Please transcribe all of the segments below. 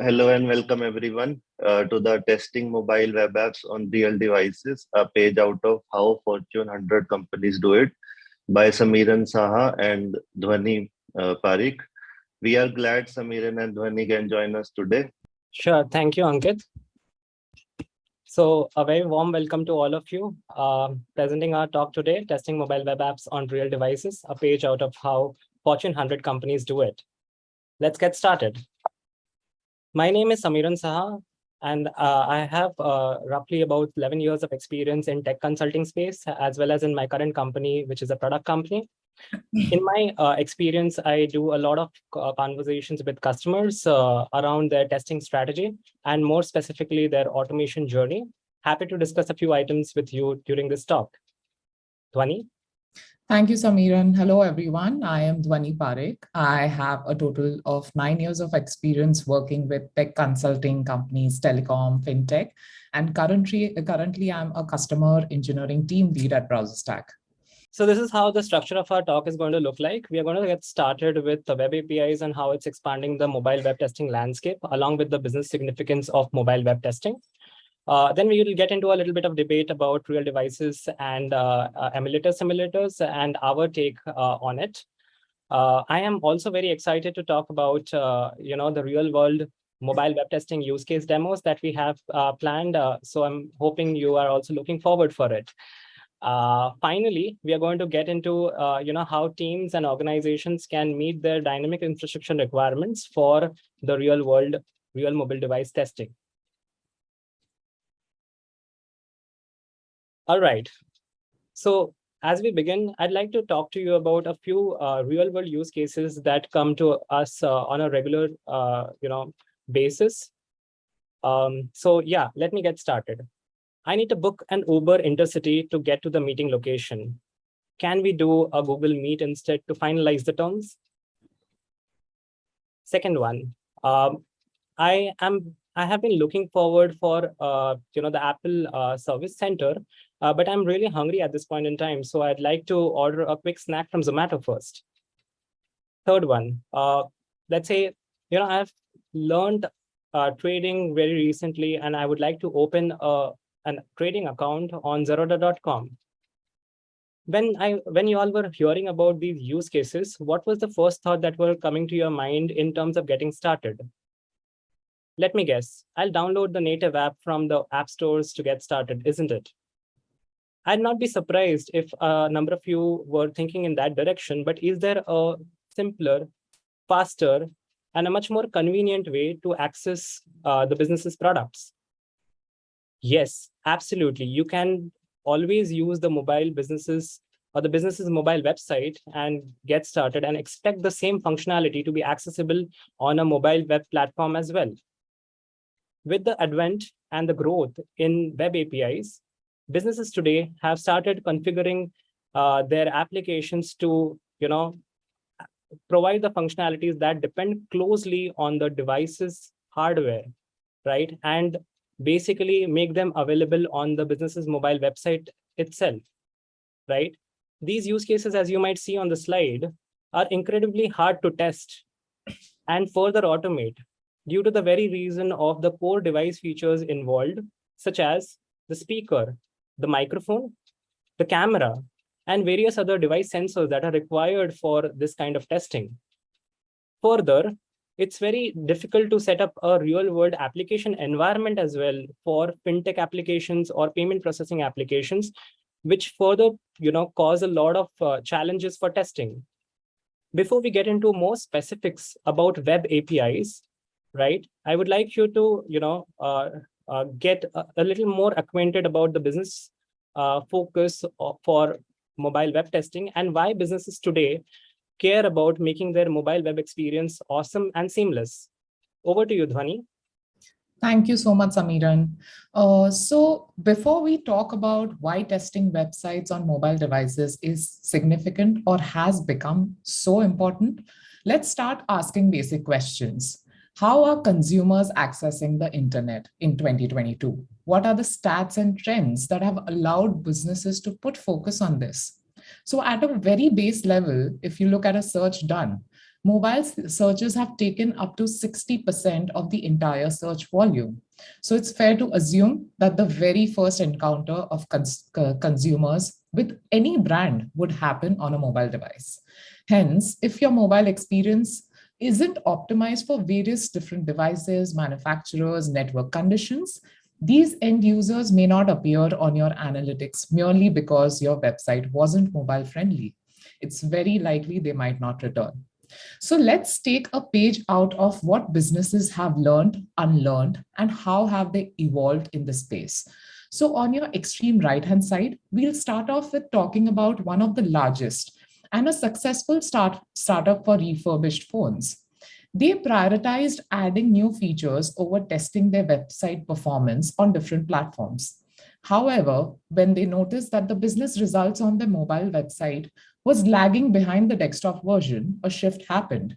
hello and welcome everyone uh, to the testing mobile web apps on real devices, a page out of how Fortune 100 companies do it by Samiran Saha and Dhwani uh, Parikh. We are glad Samiran and Dhwani can join us today. Sure, thank you, Ankit. So a very warm welcome to all of you. Uh, presenting our talk today, testing mobile web apps on real devices, a page out of how Fortune 100 companies do it. Let's get started. My name is Samiran Saha, and uh, I have uh, roughly about 11 years of experience in tech consulting space, as well as in my current company, which is a product company. In my uh, experience, I do a lot of uh, conversations with customers uh, around their testing strategy, and more specifically, their automation journey. Happy to discuss a few items with you during this talk. Dhwani? Thank you, Samiran. Hello, everyone. I am Dhwani Parikh. I have a total of nine years of experience working with tech consulting companies, telecom, fintech, and currently, currently I'm a customer engineering team lead at BrowserStack. So this is how the structure of our talk is going to look like. We are going to get started with the web APIs and how it's expanding the mobile web testing landscape, along with the business significance of mobile web testing. Uh, then we will get into a little bit of debate about real devices and uh, uh, emulator simulators and our take uh, on it. Uh, I am also very excited to talk about, uh, you know, the real world mobile web testing use case demos that we have planned. so I'm hoping you are also looking forward for it. finally, we are going to get into, you know, how teams and organizations can meet their dynamic infrastructure requirements for the real world, real mobile device testing. All right. So as we begin, I'd like to talk to you about a few uh, real world use cases that come to us uh, on a regular, uh, you know, basis. Um, so yeah, let me get started. I need to book an Uber intercity to get to the meeting location. Can we do a Google Meet instead to finalize the terms? Second one, um, I am I have been looking forward for uh, you know the Apple uh, Service Center uh, but I'm really hungry at this point in time. So I'd like to order a quick snack from Zomato first. Third one, uh, let's say, you know, I've learned uh, trading very recently, and I would like to open a, a trading account on Zerodha.com. When I when you all were hearing about these use cases, what was the first thought that were coming to your mind in terms of getting started? Let me guess, I'll download the native app from the app stores to get started, isn't it? I'd not be surprised if a number of you were thinking in that direction, but is there a simpler, faster, and a much more convenient way to access uh, the business's products? Yes, absolutely. You can always use the mobile businesses or the business's mobile website and get started and expect the same functionality to be accessible on a mobile web platform as well. With the advent and the growth in web APIs, businesses today have started configuring uh, their applications to, you know, provide the functionalities that depend closely on the device's hardware, right? And basically make them available on the business's mobile website itself, right? These use cases, as you might see on the slide, are incredibly hard to test and further automate due to the very reason of the core device features involved, such as the speaker, the microphone, the camera, and various other device sensors that are required for this kind of testing. Further, it's very difficult to set up a real world application environment as well for fintech applications or payment processing applications, which further you know, cause a lot of uh, challenges for testing. Before we get into more specifics about web APIs, right, I would like you to you know, uh, uh, get a, a, little more acquainted about the business uh, focus for mobile web testing and why businesses today care about making their mobile web experience awesome and seamless. Over to you, Dhwani. Thank you so much, Samiran. Uh, so before we talk about why testing websites on mobile devices is significant or has become so important, let's start asking basic questions. How are consumers accessing the internet in 2022? What are the stats and trends that have allowed businesses to put focus on this? So at a very base level, if you look at a search done, mobile searches have taken up to 60% of the entire search volume. So it's fair to assume that the very first encounter of cons consumers with any brand would happen on a mobile device. Hence, if your mobile experience isn't optimized for various different devices, manufacturers, network conditions, these end users may not appear on your analytics merely because your website wasn't mobile friendly. It's very likely they might not return. So let's take a page out of what businesses have learned, unlearned, and how have they evolved in the space. So on your extreme right-hand side, we'll start off with talking about one of the largest and a successful start, startup for refurbished phones. They prioritized adding new features over testing their website performance on different platforms. However, when they noticed that the business results on the mobile website was lagging behind the desktop version, a shift happened.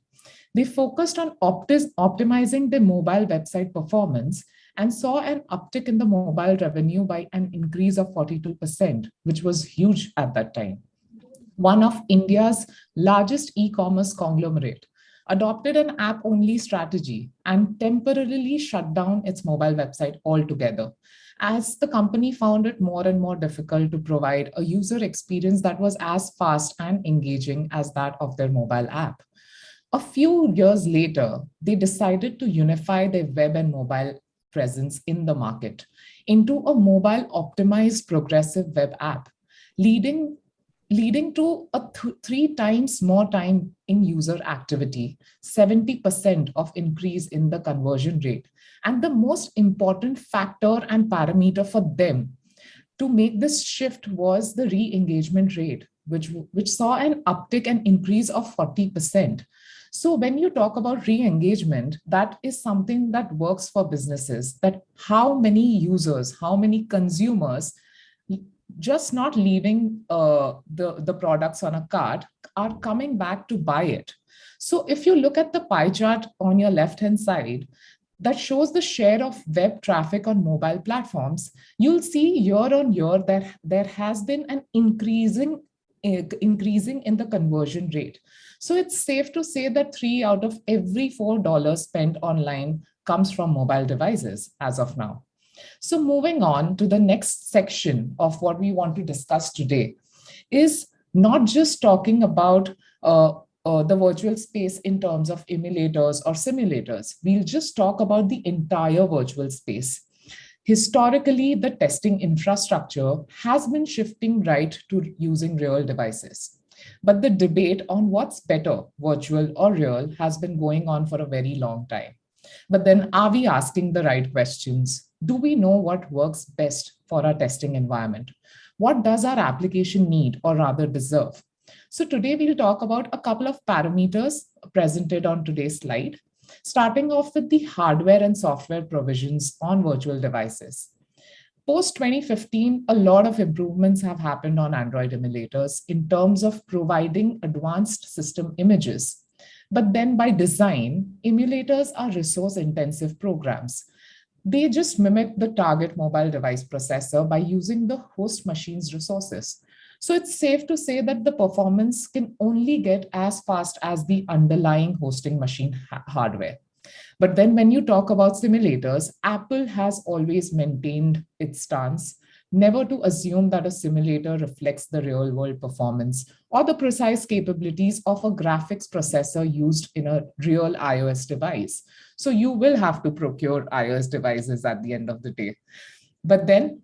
They focused on optimizing their mobile website performance and saw an uptick in the mobile revenue by an increase of 42%, which was huge at that time. One of India's largest e-commerce conglomerate adopted an app-only strategy and temporarily shut down its mobile website altogether as the company found it more and more difficult to provide a user experience that was as fast and engaging as that of their mobile app. A few years later, they decided to unify their web and mobile presence in the market into a mobile optimized progressive web app, leading leading to a th three times more time in user activity, 70% of increase in the conversion rate. And the most important factor and parameter for them to make this shift was the re-engagement rate, which, which saw an uptick and increase of 40%. So when you talk about re-engagement, that is something that works for businesses, that how many users, how many consumers just not leaving uh, the, the products on a cart are coming back to buy it. So if you look at the pie chart on your left-hand side, that shows the share of web traffic on mobile platforms, you'll see year on year that there has been an increasing uh, increasing in the conversion rate. So it's safe to say that three out of every four dollars spent online comes from mobile devices as of now. So moving on to the next section of what we want to discuss today is not just talking about uh, uh, the virtual space in terms of emulators or simulators. We'll just talk about the entire virtual space. Historically, the testing infrastructure has been shifting right to using real devices. But the debate on what's better, virtual or real, has been going on for a very long time. But then are we asking the right questions? Do we know what works best for our testing environment? What does our application need or rather deserve? So today we'll talk about a couple of parameters presented on today's slide, starting off with the hardware and software provisions on virtual devices. Post 2015, a lot of improvements have happened on Android emulators in terms of providing advanced system images. But then by design, emulators are resource intensive programs they just mimic the target mobile device processor by using the host machine's resources. So it's safe to say that the performance can only get as fast as the underlying hosting machine ha hardware. But then when you talk about simulators, Apple has always maintained its stance never to assume that a simulator reflects the real world performance or the precise capabilities of a graphics processor used in a real iOS device. So you will have to procure iOS devices at the end of the day. But then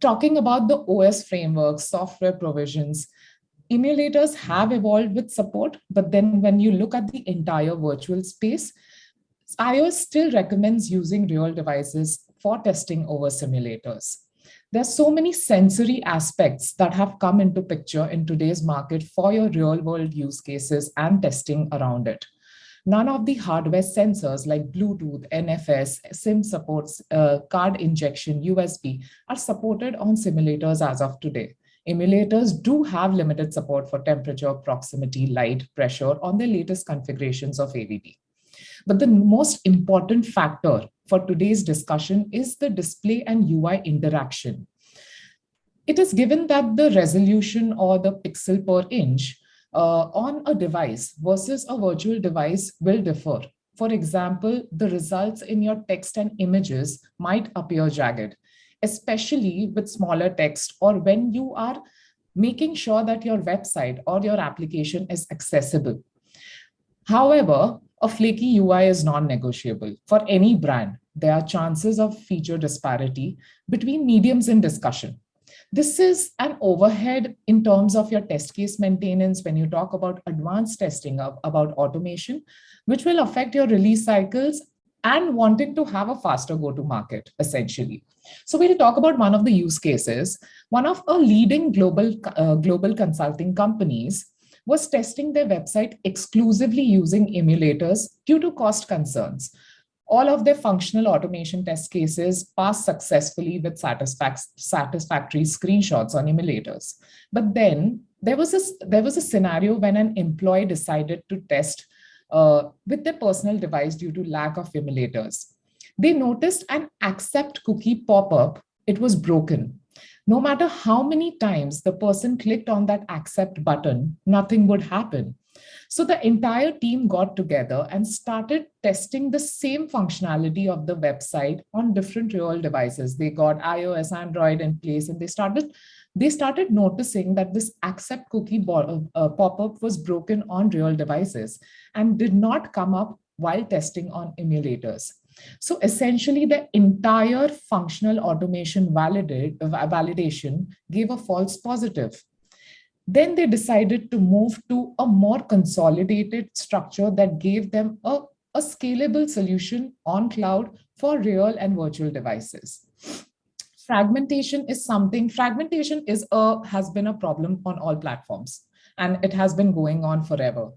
talking about the OS framework, software provisions, emulators have evolved with support, but then when you look at the entire virtual space, iOS still recommends using real devices for testing over simulators. There's so many sensory aspects that have come into picture in today's market for your real world use cases and testing around it. None of the hardware sensors like Bluetooth, NFC, SIM supports, uh, card injection, USB are supported on simulators as of today. Emulators do have limited support for temperature, proximity, light, pressure on the latest configurations of AVD. But the most important factor for today's discussion is the display and UI interaction. It is given that the resolution or the pixel per inch Uh, on a device versus a virtual device will differ. For example, the results in your text and images might appear jagged, especially with smaller text or when you are making sure that your website or your application is accessible. However, a flaky UI is non-negotiable. For any brand, there are chances of feature disparity between mediums in discussion. This is an overhead in terms of your test case maintenance when you talk about advanced testing of, about automation, which will affect your release cycles and wanting to have a faster go-to-market, essentially. So we'll talk about one of the use cases. One of a leading global, uh, global consulting companies was testing their website exclusively using emulators due to cost concerns. All of their functional automation test cases passed successfully with satisfac satisfactory screenshots on emulators. But then there was, a, there was a scenario when an employee decided to test uh, with their personal device due to lack of emulators. They noticed an accept cookie pop-up, it was broken. No matter how many times the person clicked on that accept button, nothing would happen. So the entire team got together and started testing the same functionality of the website on different real devices. They got iOS, Android in place, and they started they started noticing that this accept cookie uh, uh, pop-up was broken on real devices and did not come up while testing on emulators. So essentially the entire functional automation validate, validation gave a false positive. Then they decided to move to a more consolidated structure that gave them a, a scalable solution on cloud for real and virtual devices fragmentation is something, fragmentation is a, has been a problem on all platforms and it has been going on forever.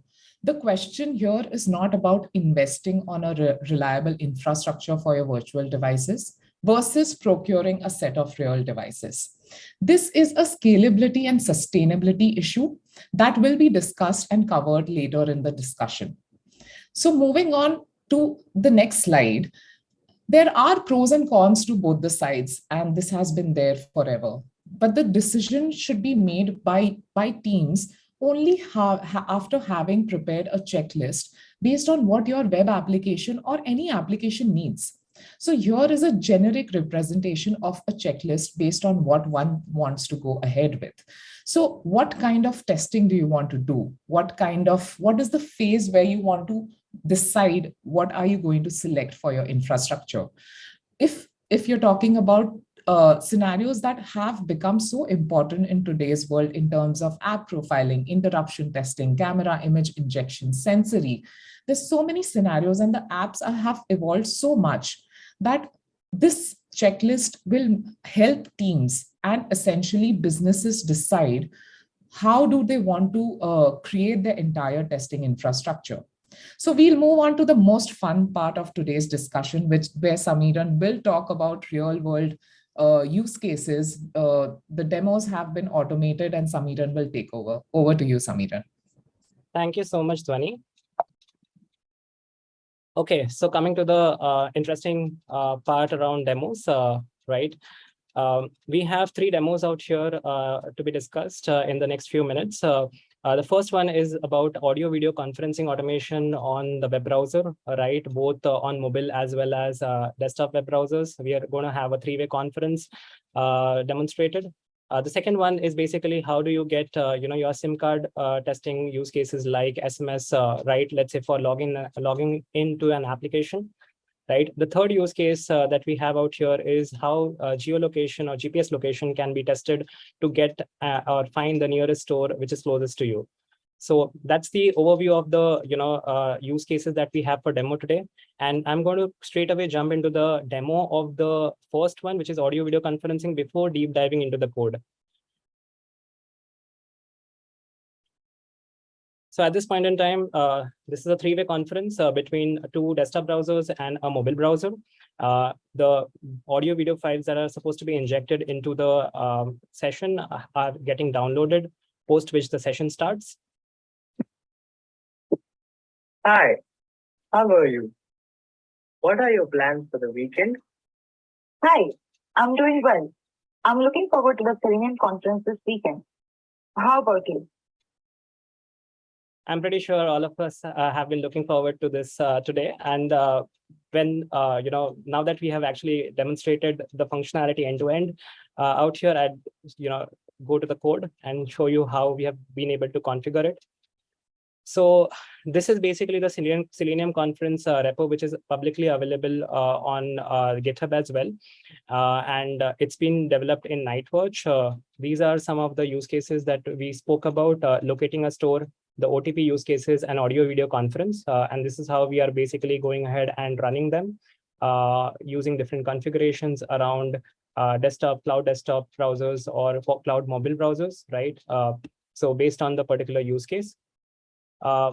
The question here is not about investing on a re reliable infrastructure for your virtual devices versus procuring a set of real devices. This is a scalability and sustainability issue that will be discussed and covered later in the discussion. So moving on to the next slide, there are pros and cons to both the sides, and this has been there forever. But the decision should be made by, by teams only ha after having prepared a checklist based on what your web application or any application needs. So here is a generic representation of a checklist based on what one wants to go ahead with. So what kind of testing do you want to do? What kind of, what is the phase where you want to decide what are you going to select for your infrastructure. If, if you're talking about uh, scenarios that have become so important in today's world in terms of app profiling, interruption testing, camera image injection, sensory. There's so many scenarios and the apps have evolved so much that this checklist will help teams and essentially businesses decide how do they want to uh, create the entire testing infrastructure. So we'll move on to the most fun part of today's discussion, which where Samiran will talk about real world uh, use cases. Uh, the demos have been automated and Samiran will take over. Over to you, Samiran. Thank you so much, Dhwani. Okay, so coming to the uh, interesting uh, part around demos, uh, right? Um, we have three demos out here uh, to be discussed uh, in the next few minutes. Uh, the first one is about audio video conferencing automation on the web browser, right? Both on mobile as well as desktop web browsers. We are going to have a three-way conference demonstrated. Uh, the second one is basically how do you get uh, you know your SIM card testing use cases like SMS, right? Let's say for logging logging into an application right? The third use case uh, that we have out here is how uh, geolocation or GPS location can be tested to get uh, or find the nearest store which is closest to you. So that's the overview of the you know uh, use cases that we have for demo today. And I'm going to straight away jump into the demo of the first one, which is audio video conferencing before deep diving into the code. So at this point in time, uh, this is a three-way conference uh, between two desktop browsers and a mobile browser. Uh, the audio video files that are supposed to be injected into the um, session are getting downloaded, post which the session starts. Hi, how are you? What are your plans for the weekend? Hi, I'm doing well. I'm looking forward to the Selenium conference this weekend. How about you? I'm pretty sure all of us uh, have been looking forward to this uh, today. And uh, when, uh, you know, now that we have actually demonstrated the functionality end to end uh, out here, I'd, you know, go to the code and show you how we have been able to configure it. So this is basically the Selenium, Selenium conference uh, repo, which is publicly available uh, on uh, GitHub as well. Uh, and uh, it's been developed in Nightwatch. Uh, these are some of the use cases that we spoke about, locating a store, the OTP use cases and audio video conference. And this is how we are basically going ahead and running them using different configurations around desktop, cloud desktop browsers or cloud mobile browsers, right? So based on the particular use case. Uh,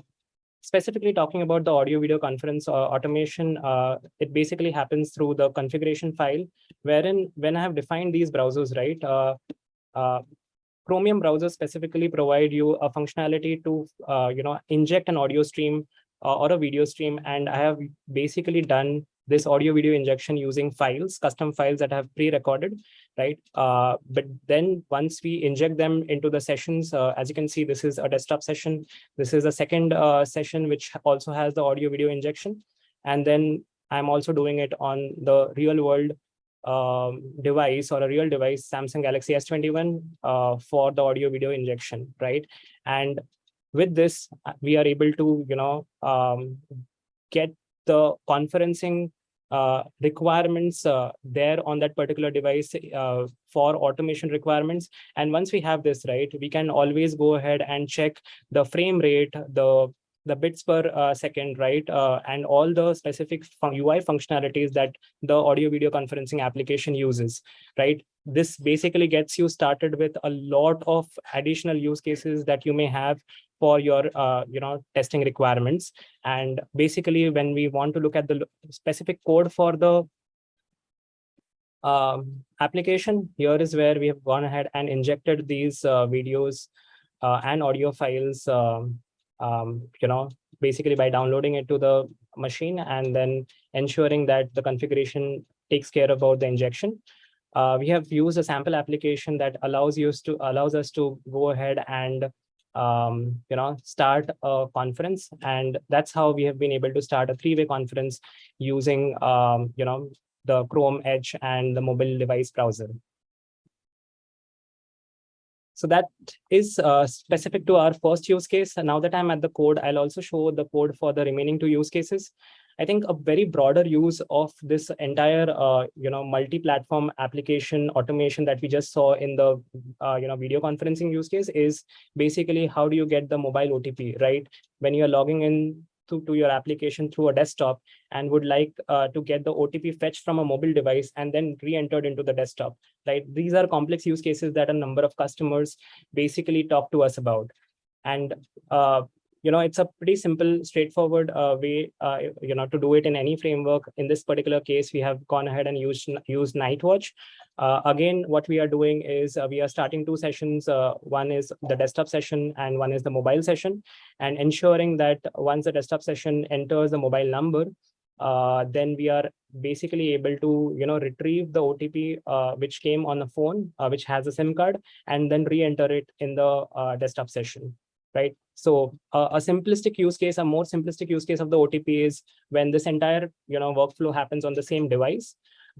specifically talking about the audio video conference uh, automation, uh, it basically happens through the configuration file, wherein when I have defined these browsers, right, uh, uh, Chromium browsers specifically provide you a functionality to, uh, you know, inject an audio stream or a video stream. And I have basically done this audio video injection using files, custom files that have pre-recorded, right? Uh, but then once we inject them into the sessions, uh, as you can see, this is a desktop session. This is a second uh, session, which also has the audio video injection. And then I'm also doing it on the real world um, device or a real device, Samsung Galaxy S21 uh, for the audio video injection, right? And with this, uh, we are able to, you know, um, get the conferencing uh, requirements uh, there on that particular device uh, for automation requirements. And once we have this, right, we can always go ahead and check the frame rate, the the bits per uh, second, right? Uh, and all the specific fun UI functionalities that the audio video conferencing application uses, right? This basically gets you started with a lot of additional use cases that you may have for your, uh, you know, testing requirements. And basically, when we want to look at the specific code for the um, application, here is where we have gone ahead and injected these uh, videos uh, and audio files um, um, you know, basically by downloading it to the machine and then ensuring that the configuration takes care about the injection. Uh, we have used a sample application that allows you to allows us to go ahead and um, you know start a conference, and that's how we have been able to start a three-way conference using um, you know the Chrome Edge and the mobile device browser. So that is uh, specific to our first use case. And now that I'm at the code, I'll also show the code for the remaining two use cases. I think a very broader use of this entire, uh, you know, multi-platform application automation that we just saw in the, uh, you know, video conferencing use case is basically how do you get the mobile OTP, right? When you're logging in to, to your application through a desktop and would like uh, to get the OTP fetched from a mobile device and then re-entered into the desktop, right? These are complex use cases that a number of customers basically talk to us about. And uh, you know, it's a pretty simple, straightforward uh, way, uh, you know, to do it in any framework. In this particular case, we have gone ahead and used, used Nightwatch. Uh, again, what we are doing is uh, we are starting two sessions. Uh, one is the desktop session and one is the mobile session and ensuring that once the desktop session enters the mobile number, uh, then we are basically able to, you know, retrieve the OTP uh, which came on the phone, which has a SIM card, and then re-enter it in the desktop session right? So uh, a simplistic use case, a more simplistic use case of the OTP is when this entire you know workflow happens on the same device,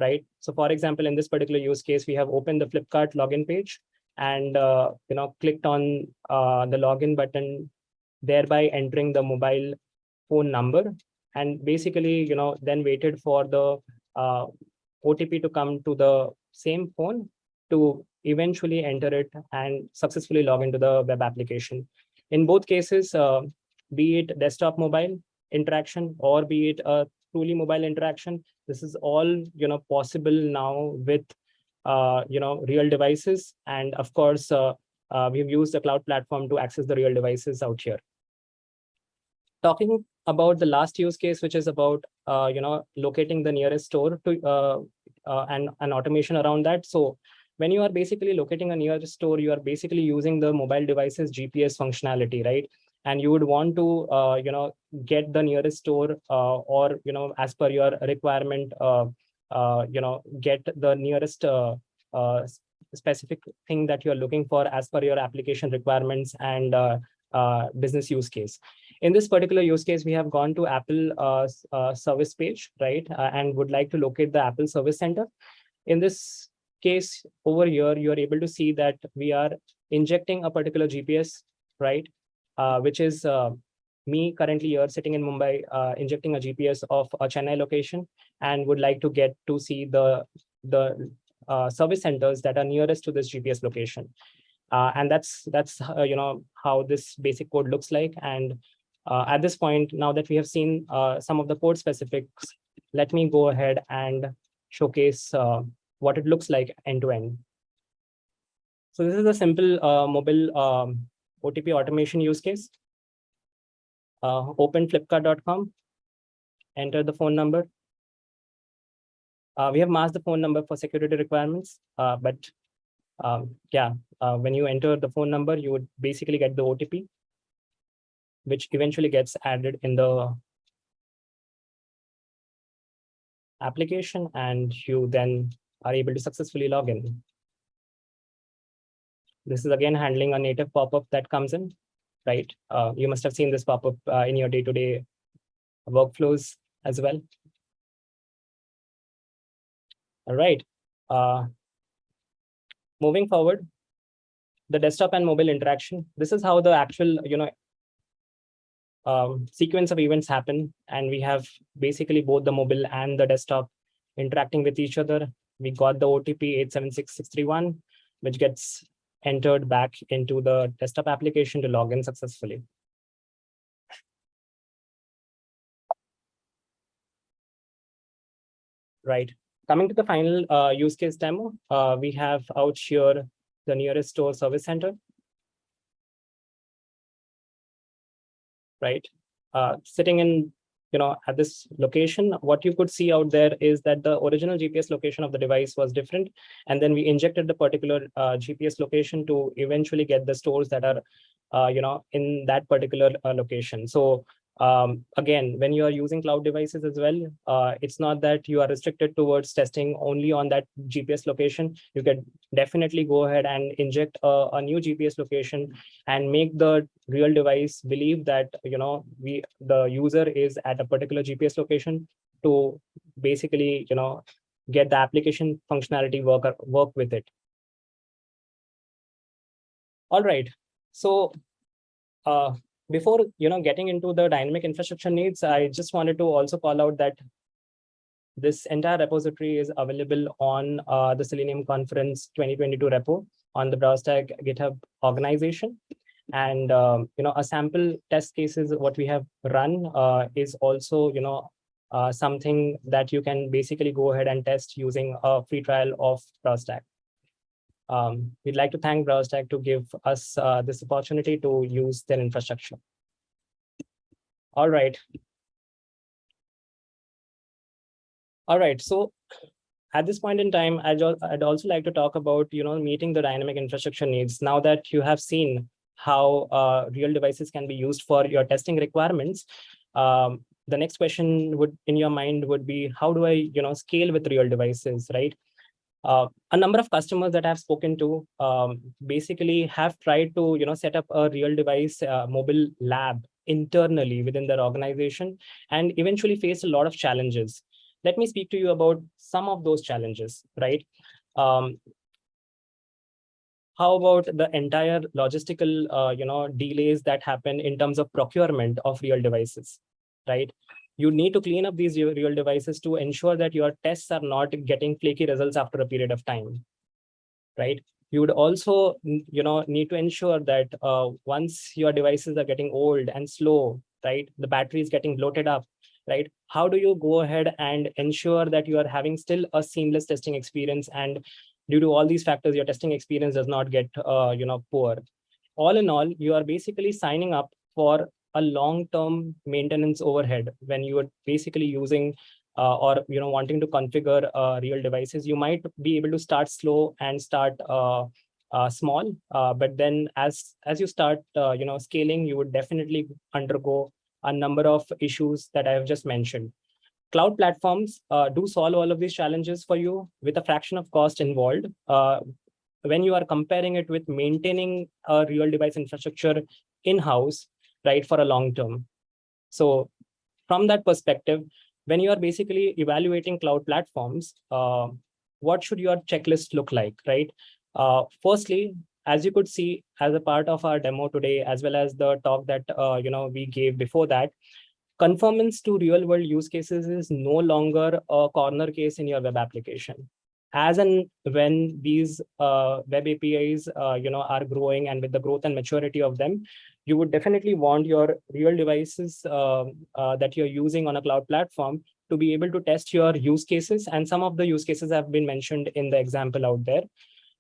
right? So for example, in this particular use case, we have opened the Flipkart login page and uh, you know clicked on uh, the login button, thereby entering the mobile phone number, and basically you know then waited for the uh, OTP to come to the same phone to eventually enter it and successfully log into the web application. In both cases, uh, be it desktop mobile interaction or be it a truly mobile interaction, this is all you know possible now with uh, you know real devices, and of course uh, we've used the cloud platform to access the real devices out here. Talking about the last use case, which is about uh, you know locating the nearest store to uh, uh, and an automation around that. So when you are basically locating a nearest store, you are basically using the mobile device's GPS functionality, right? And you would want to, uh, you know, get the nearest store uh, or, you know, as per your requirement, uh, uh, you know, get the nearest uh, uh, specific thing that you're looking for as per your application requirements and business use case. In this particular use case, we have gone to Apple service page, right? and would like to locate the Apple Service Center. In this case over here, you are able to see that we are injecting a particular GPS, right? Uh, which is uh, me currently here sitting in Mumbai, uh, injecting a GPS of a Chennai location and would like to get to see the the uh, service centers that are nearest to this GPS location. Uh, and that's that's uh, you know how this basic code looks like. And at this point, now that we have seen some of the code specifics, let me go ahead and showcase what it looks like end to end. So this is a simple uh, mobile um, OTP automation use case. Uh, open flipkart.com, enter the phone number. Uh, we have masked the phone number for security requirements, uh, but um, yeah, uh, when you enter the phone number, you would basically get the OTP, which eventually gets added in the application and you then are able to successfully log in. This is again handling a native pop-up that comes in, right? Uh, you must have seen this pop-up uh, in your day-to-day workflows as well. All right. Uh, moving forward, the desktop and mobile interaction. This is how the actual, you know, um, sequence of events happen. And we have basically both the mobile and the desktop interacting with each other. We got the OTP 876631, which gets entered back into the desktop application to log in successfully. Right. Coming to the final uh, use case demo, uh, we have out here the nearest store service center. Right, uh, sitting in, you know, at this location, what you could see out there is that the original GPS location of the device was different. And then we injected the particular uh, GPS location to eventually get the stores that are, uh, you know, in that particular uh, location. So um, again, when you are using cloud devices as well, uh, it's not that you are restricted towards testing only on that GPS location. You can definitely go ahead and inject a, a new GPS location and make the real device believe that you know we the user is at a particular GPS location to basically you know get the application functionality work work with it. All right, so uh, before you know getting into the dynamic infrastructure needs, I just wanted to also call out that this entire repository is available on uh, the Selenium Conference 2022 repo on the BrowserStack GitHub organization. And um, you know, a sample test cases what we have run uh, is also you know uh, something that you can basically go ahead and test using a free trial of BrowserStack. Um, we'd like to thank BrowserStack to give us uh, this opportunity to use their infrastructure. All right. All right, so at this point in time, I'd, I'd also like to talk about, you know, meeting the dynamic infrastructure needs. Now that you have seen how uh, real devices can be used for your testing requirements, um, the next question would in your mind would be, how do I, you know, scale with real devices, right? Uh, a number of customers that I've spoken to um, basically have tried to, you know, set up a real device uh, mobile lab internally within their organization and eventually faced a lot of challenges. Let me speak to you about some of those challenges, right? Um, how about the entire logistical, uh, you know, delays that happen in terms of procurement of real devices, right? You need to clean up these real devices to ensure that your tests are not getting flaky results after a period of time, right? You would also, you know, need to ensure that uh, once your devices are getting old and slow, right? The battery is getting bloated up, right? How do you go ahead and ensure that you are having still a seamless testing experience and due to all these factors, your testing experience does not get, uh, you know, poor. All in all, you are basically signing up for a long-term maintenance overhead when you are basically using uh, or you know wanting to configure uh, real devices. You might be able to start slow and start uh, uh, small, uh, but then as as you start, uh, you know, scaling, you would definitely undergo a number of issues that I have just mentioned. Cloud platforms do solve all of these challenges for you with a fraction of cost involved. When you are comparing it with maintaining a real device infrastructure in-house, right, for a long term. So from that perspective, when you are basically evaluating cloud platforms, uh, what should your checklist look like, right? Uh, firstly, as you could see as a part of our demo today, as well as the talk that uh, you know we gave before that, conformance to real world use cases is no longer a corner case in your web application. As and when these uh, web APIs uh, you know are growing and with the growth and maturity of them, you would definitely want your real devices uh, uh, that you're using on a cloud platform to be able to test your use cases. And some of the use cases have been mentioned in the example out there.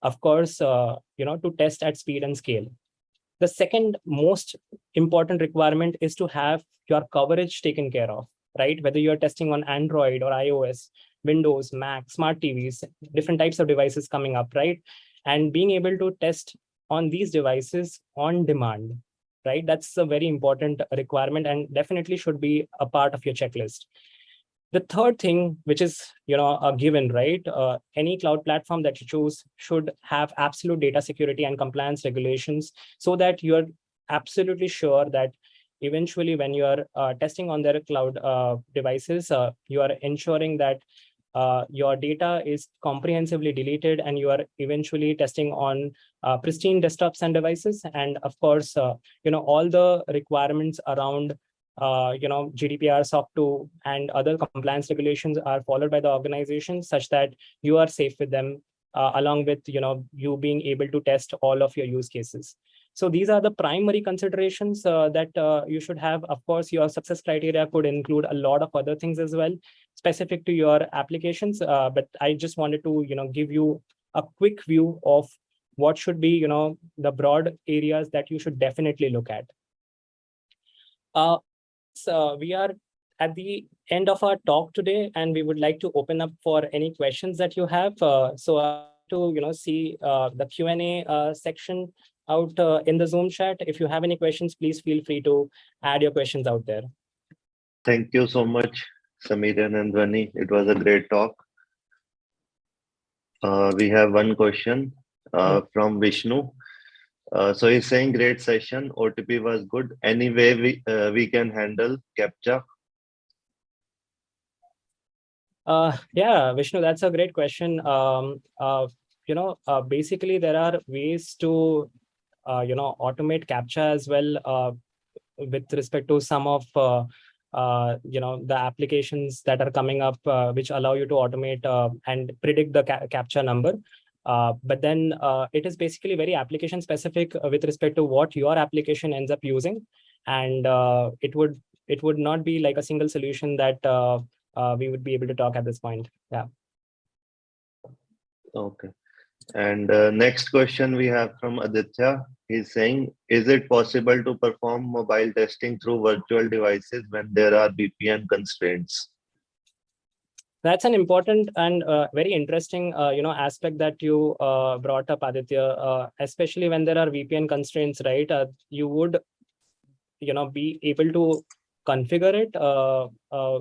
Of course, uh, you know, to test at speed and scale. The second most important requirement is to have your coverage taken care of, right? Whether you're testing on Android or iOS, Windows, Mac, smart TVs, different types of devices coming up, right? And being able to test on these devices on demand, right? That's a very important requirement and definitely should be a part of your checklist. The third thing, which is you know a given, right? Uh, any cloud platform that you choose should have absolute data security and compliance regulations so that you're absolutely sure that eventually when you're uh, testing on their cloud uh, devices, uh, you are ensuring that uh, your data is comprehensively deleted and you are eventually testing on uh, pristine desktops and devices. And of course, uh, you know, all the requirements around uh, you know, GDPR, SOC 2, and other compliance regulations are followed by the organization such that you are safe with them, uh, along with, you know, you being able to test all of your use cases. So these are the primary considerations uh, that uh, you should have. Of course, your success criteria could include a lot of other things as well, specific to your applications. Uh, but I just wanted to, you know, give you a quick view of what should be, you know, the broad areas that you should definitely look at. Uh, uh, we are at the end of our talk today, and we would like to open up for any questions that you have. Uh, so to you know see uh, the Q and A uh, section out uh, in the Zoom chat. If you have any questions, please feel free to add your questions out there. Thank you so much, Samiran and Dhwani. It was a great talk. Uh, we have one question uh, from Vishnu. Uh, so he's saying great session. OTP was good. Any way we uh, we can handle captcha? Uh, yeah, Vishnu, that's a great question. Um, uh, you know, uh, basically there are ways to, uh, you know, automate captcha as well uh, with respect to some of, uh, you know, the applications that are coming up, uh, which allow you to automate uh, and predict the ca captcha number. Uh, but then uh, it is basically very application specific uh, with respect to what your application ends up using. And it would it would not be like a single solution that we would be able to talk at this point. Yeah. Okay. And uh, next question we have from Aditya. He's saying, is it possible to perform mobile testing through virtual devices when there are VPN constraints? That's an important and uh, very interesting, uh, you know, aspect that you uh, brought up, Aditya. Uh, especially when there are VPN constraints, right? Uh, you would, you know, be able to configure it,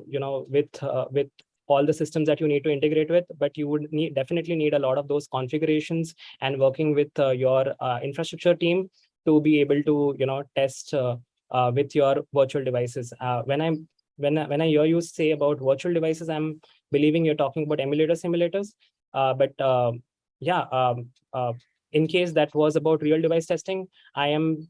you know, with with all the systems that you need to integrate with. But you would need definitely need a lot of those configurations and working with uh, your uh, infrastructure team to be able to, you know, test uh, uh, with your virtual devices. Uh, when I'm when when I hear you say about virtual devices, I'm believing you're talking about emulator simulators. But uh, yeah, um, in case that was about real device testing, I am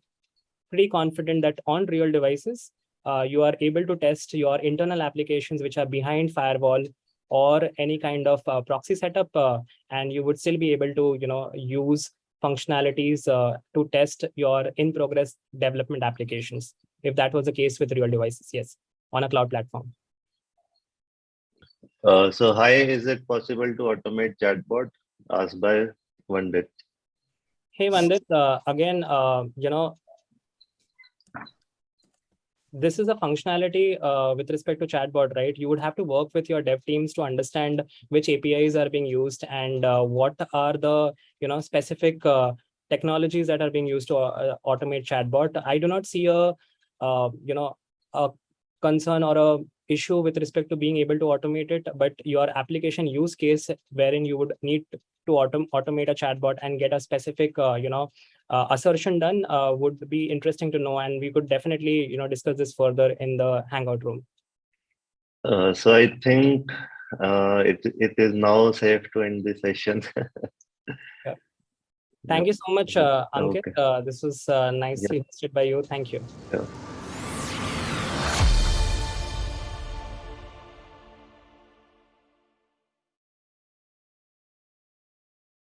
pretty confident that on real devices, uh, you are able to test your internal applications which are behind firewall or any kind of uh, proxy setup, uh, and you would still be able to, you know, use functionalities uh, to test your in progress development applications. If that was the case with real devices, yes, on a cloud platform. Uh, so hi, is it possible to automate chatbot? Asked by Vandit. Hey, Vandit, uh, again, uh, you know, this is a functionality uh, with respect to chatbot, right? You would have to work with your dev teams to understand which APIs are being used and uh, what are the, you know, specific uh, technologies that are being used to uh, automate chatbot. I do not see a, uh, you know, a concern or a issue with respect to being able to automate it, but your application use case wherein you would need to autom- automate a chatbot and get a specific, uh, you know, uh, assertion done uh, would be interesting to know. And we could definitely, you know, discuss this further in the Hangout room. Uh, so I think uh, it it is now safe to end the session. Thank you so much, uh, Ankit. Okay. Uh, this was uh, nicely hosted by you. Thank you. Yeah.